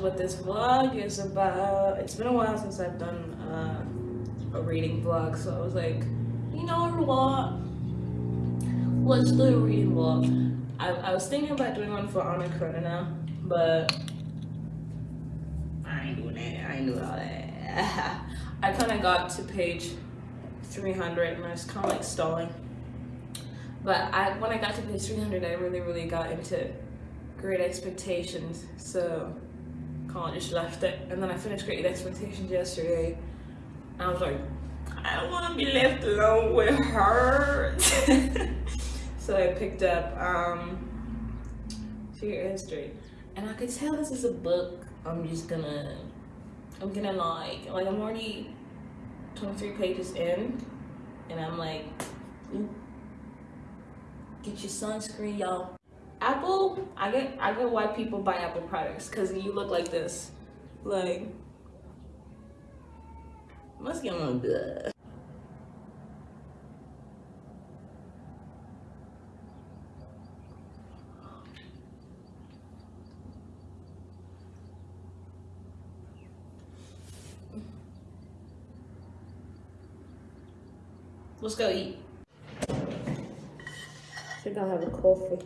what this vlog is about. It's been a while since I've done uh, a reading vlog, so I was like, you know what? Let's do a reading vlog. I, I was thinking about doing one for Anna Karenina, but I ain't doing that. I ain't doing all that. I kind of got to page 300 and I was kind of like stalling. But I, when I got to page 300, I really, really got into Great Expectations. So of just left it. And then I finished Great Expectations yesterday. And I was like, I don't want to be left alone with her. so I picked up um, Secret History. And I could tell this is a book I'm just gonna, I'm gonna like, like I'm already 23 pages in. And I'm like, get your sunscreen, y'all. Apple, I get I get why people buy Apple products because you look like this. Like, must get on good. Let's go eat. I think I'll have a coffee.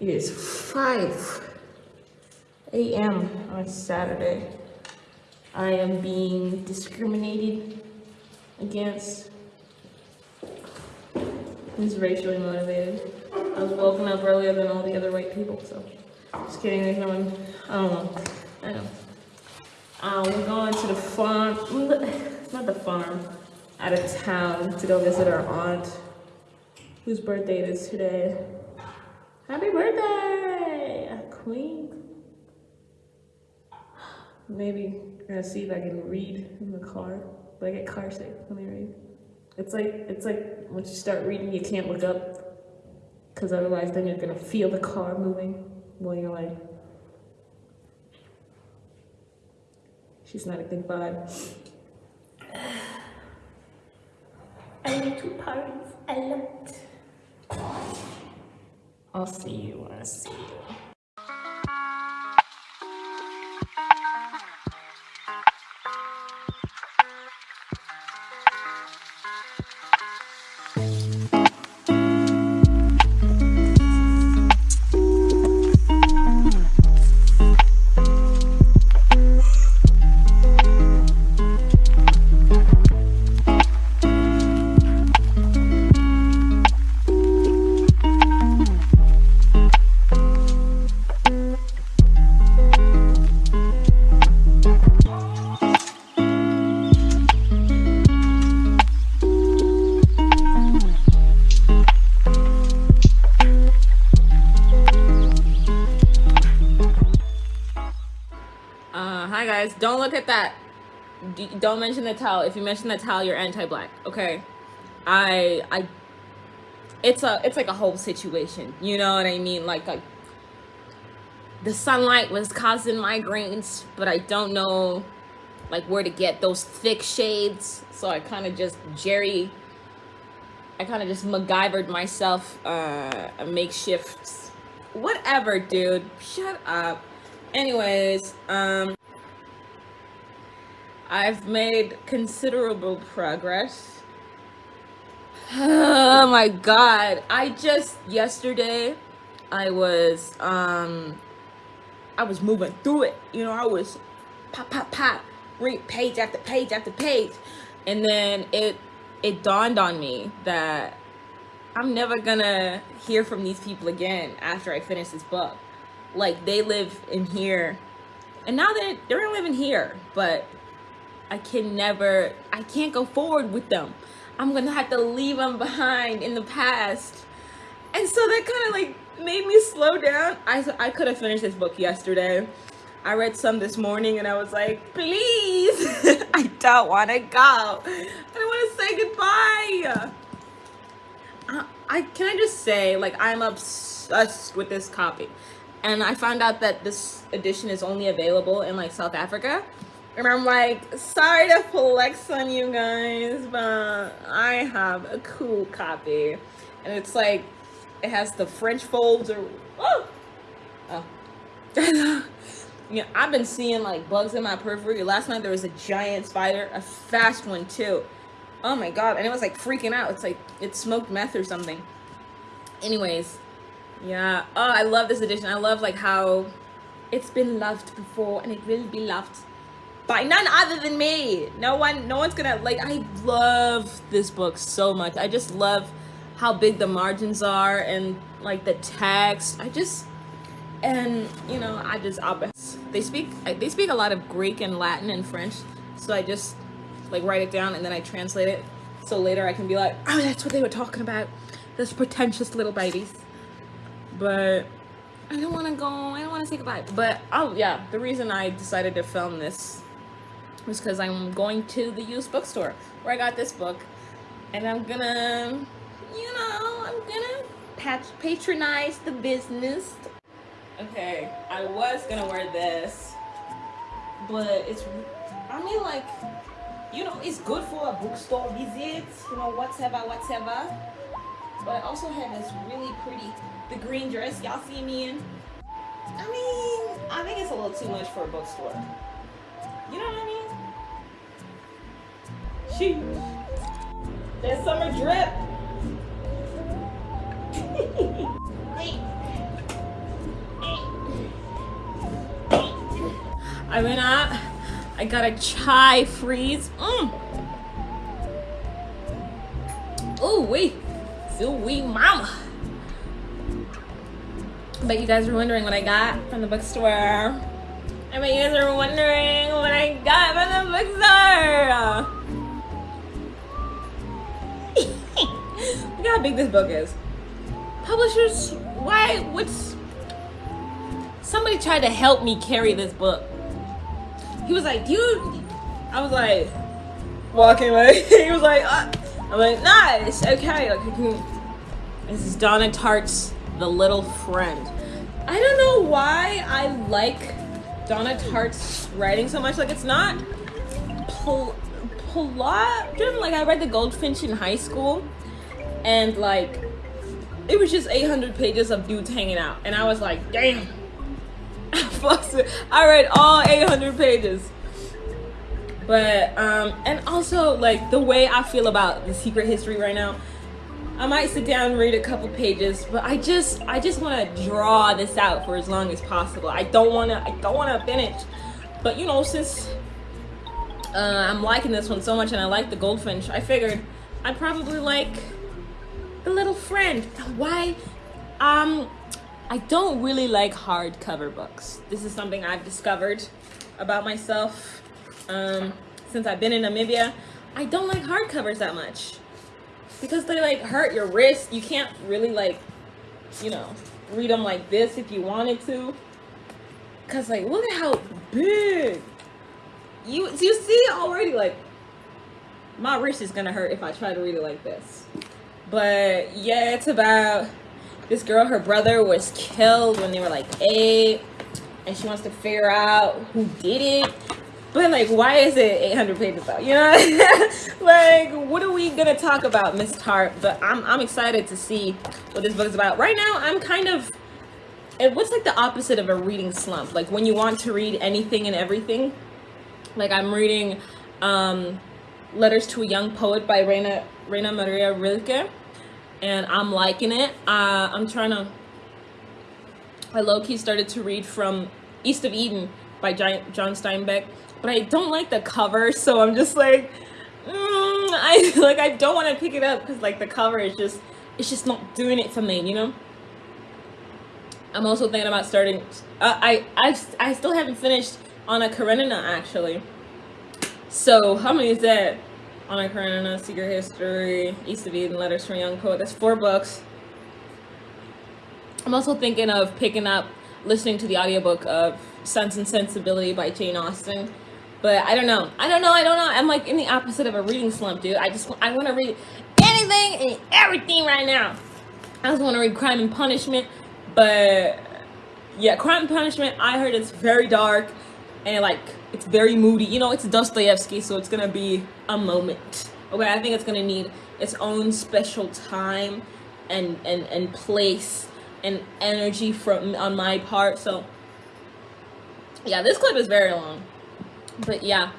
It is 5 a.m. on Saturday. I am being discriminated against. Is racially motivated. I was woken up earlier than all the other white people, so just kidding. There's no one. I don't know. I know. Uh, we're going to the farm. Not the farm. Out of town to go visit our aunt, whose birthday it is today. Happy birthday, Queen. Maybe I'm gonna see if I can read in the car. But I get car sick when I read. It's like it's like once you start reading, you can't look up, because otherwise, then you're gonna feel the car moving while you're like. She's not a good vibe. I need to parties a lot. I'll see you when I see you. At that. Don't mention the towel. If you mention the towel, you're anti-black. Okay. I I. It's a it's like a whole situation. You know what I mean? Like like. The sunlight was causing migraines, but I don't know, like where to get those thick shades. So I kind of just Jerry. I kind of just MacGyvered myself uh, a makeshift. Whatever, dude. Shut up. Anyways, um, I've made considerable progress. Oh my god. I just yesterday I was um I was moving through it. You know, I was pop pop pop read page after page after page. And then it it dawned on me that I'm never gonna hear from these people again after I finish this book like they live in here and now they're they're living here but i can never i can't go forward with them. I'm gonna have to leave them behind in the past. And so that kind of like made me slow down. I i could have finished this book yesterday. I read some this morning and i was like please. I don't want to go. I don't want to say goodbye. I, I can i just say like i'm obsessed with this copy. And I found out that this edition is only available in like South Africa. And I'm like, sorry to flex on you guys, but I have a cool copy. And it's like, it has the French folds or, oh, oh. yeah, I've been seeing like bugs in my periphery. Last night there was a giant spider, a fast one too. Oh my God. And it was like freaking out. It's like, it smoked meth or something. Anyways, yeah. Oh, I love this edition. I love like how it's been loved before and it will be loved by none other than me. No one, no one's gonna like. I love this book so much. I just love how big the margins are and like the text. I just and you know I just they speak they speak a lot of Greek and Latin and French. So I just like write it down and then I translate it. So later I can be like, oh, that's what they were talking about. Those pretentious little babies but I don't want to go. I don't want to say goodbye. But oh yeah, the reason I decided to film this was because I'm going to the used bookstore where I got this book, and I'm gonna, you know, I'm gonna patch patronize the business. Okay, I was gonna wear this, but it's. I mean, like, you know, it's good for a bookstore visit. You know, whatever, whatever. But I also have this really pretty the green dress y'all see me in. I mean, I think it's a little too much for a bookstore. You know what I mean? Sheesh. That summer drip. I went out. I got a chai freeze. Mm. Oh, wait. So we mama. But you guys were wondering what I got from the bookstore. I bet you guys are wondering what I got from the bookstore. Look how big this book is. Publishers, why? What's. Somebody tried to help me carry this book. He was like, you. I was like, walking away. he was like, uh. I'm like, nice, okay. Like, this is Donna Tartt's The Little Friend. I don't know why I like Donna Tartt's writing so much. Like, it's not plot driven. Like, I read The Goldfinch in high school, and like, it was just 800 pages of dudes hanging out, and I was like, damn. I read all 800 pages. But um, and also like the way I feel about the secret history right now I might sit down and read a couple pages, but I just I just want to draw this out for as long as possible. I don't want to I don't want to finish. But you know, since uh, I'm liking this one so much and I like the Goldfinch, I figured I'd probably like the little friend. Why? Um, I don't really like hardcover books. This is something I've discovered about myself um, since I've been in Namibia. I don't like hardcovers that much because they like hurt your wrist. You can't really like, you know, read them like this if you wanted to. Cause like, look at how big. you you see already like my wrist is gonna hurt if I try to read it like this. But yeah, it's about this girl, her brother was killed when they were like eight, and she wants to figure out who did it. But like, why is it 800 pages though? You know, like, what are we gonna talk about, Miss Tartt? But I'm I'm excited to see what this book is about. Right now, I'm kind of it what's like the opposite of a reading slump. Like when you want to read anything and everything. Like I'm reading um, Letters to a Young Poet by Rainer Rainer Maria Rilke, and I'm liking it. Uh, I'm trying to. I low key started to read from East of Eden by John Steinbeck but I don't like the cover, so I'm just like, mm, I like I don't want to pick it up because like the cover is just it's just not doing it for me, you know. I'm also thinking about starting. Uh, I I I still haven't finished Anna Karenina actually. So how many is that? Anna Karenina, Secret History, East of Eden, Letters from a Young Poet. That's four books. I'm also thinking of picking up, listening to the audiobook of Sense and Sensibility by Jane Austen. But I don't know. I don't know. I don't know. I'm like in the opposite of a reading slump, dude. I just I want to read anything and everything right now. I just want to read Crime and Punishment, but yeah, Crime and Punishment. I heard it's very dark and like it's very moody. You know, it's Dostoevsky, so it's gonna be a moment. Okay, I think it's gonna need its own special time and and and place and energy from on my part. So yeah, this clip is very long but yeah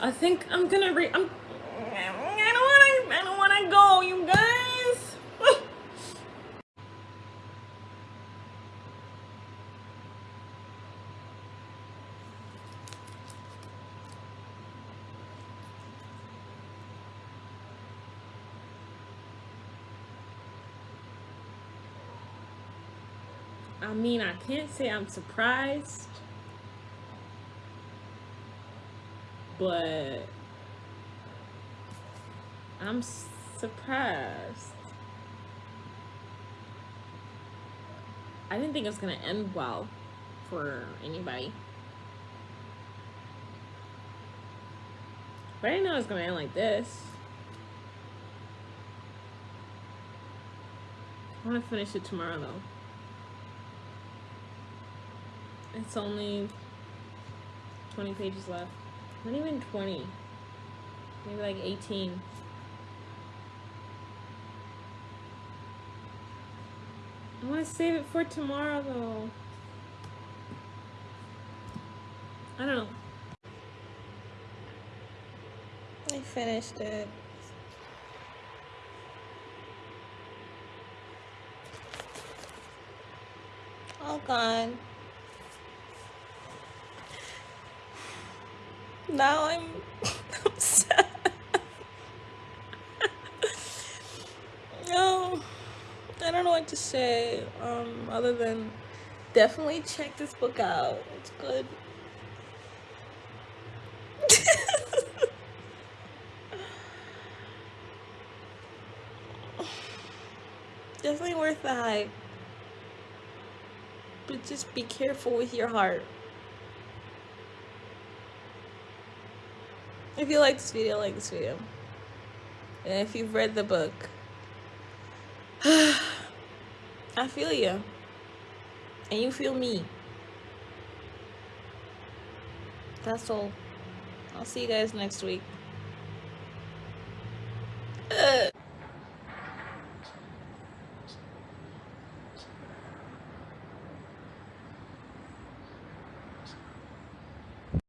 i think i'm gonna read i'm i don't want to i don't want to go you guys I mean, I can't say I'm surprised but I'm surprised. I didn't think it was gonna end well for anybody. But I didn't know it was gonna end like this. I wanna finish it tomorrow though. It's only 20 pages left. Not even 20. Maybe like 18. I want to save it for tomorrow though. I don't know. I finished it. All gone. Now I'm, sad. no, I don't know what to say um, other than definitely check this book out. It's good. definitely worth the hype. But just be careful with your heart. If you like this video, like this video. And if you've read the book, I feel you. And you feel me. That's all. I'll see you guys next week.